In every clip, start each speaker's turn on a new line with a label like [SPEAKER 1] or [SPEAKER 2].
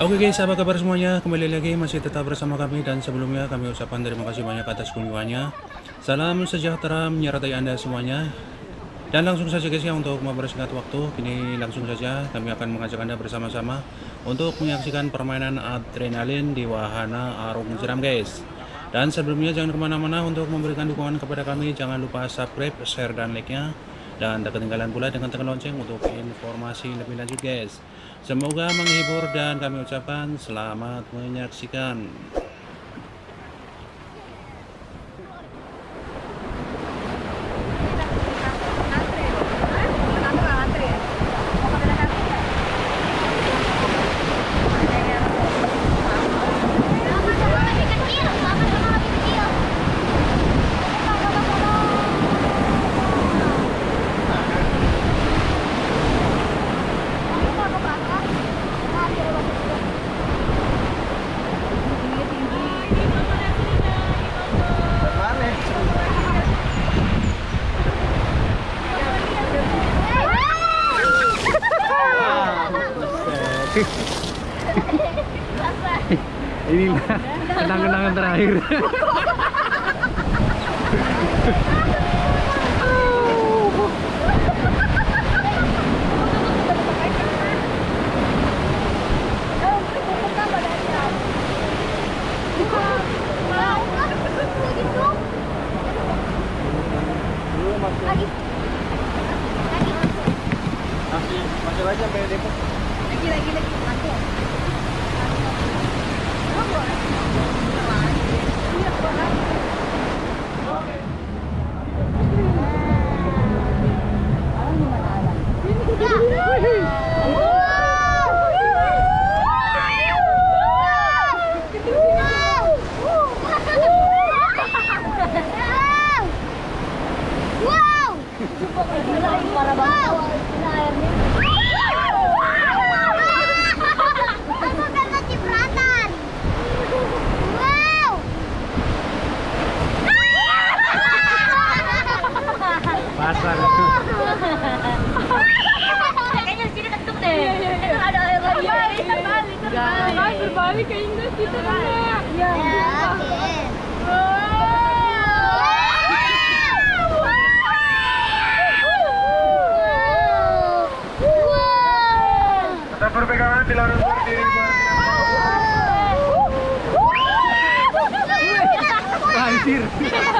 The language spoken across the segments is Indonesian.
[SPEAKER 1] Oke guys, apa kabar semuanya? Kembali lagi masih tetap bersama kami dan sebelumnya kami ucapkan terima kasih banyak atas kunjungannya. Salam sejahtera menyertai Anda semuanya. Dan langsung saja guys ya untuk mempersingkat waktu, kini langsung saja kami akan mengajak Anda bersama-sama untuk menyaksikan permainan adrenalin di wahana Arung Jeram guys. Dan sebelumnya jangan ke mana-mana untuk memberikan dukungan kepada kami, jangan lupa subscribe, share, dan like-nya. Dan tak ketinggalan pula dengan tekan lonceng untuk informasi lebih lanjut guys. Semoga menghibur dan kami ucapkan selamat menyaksikan. Inilah kenang-kenangan terakhir.
[SPEAKER 2] Lagi. Lagi.
[SPEAKER 3] Masih masih aja sampai.
[SPEAKER 2] Lagi lagi. Mantap. Wow! Aku kena cipratan. Wow!
[SPEAKER 1] Pasar.
[SPEAKER 2] Kayaknya di sini ketuk deh. Ada air lagi.
[SPEAKER 4] Kan berbalik ke Inggris gitu kan.
[SPEAKER 2] Ya.
[SPEAKER 3] Tetap berpegangan dilarang berdiri.
[SPEAKER 1] Anjir.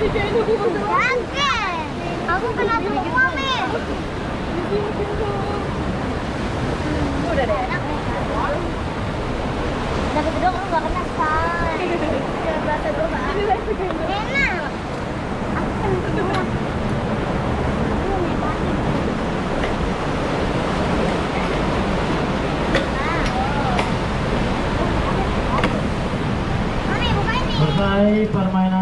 [SPEAKER 2] Aku kena peluk mami. Udah deh. Lu gak kena. Jangan. Enak. Aku.
[SPEAKER 5] Selesai permainan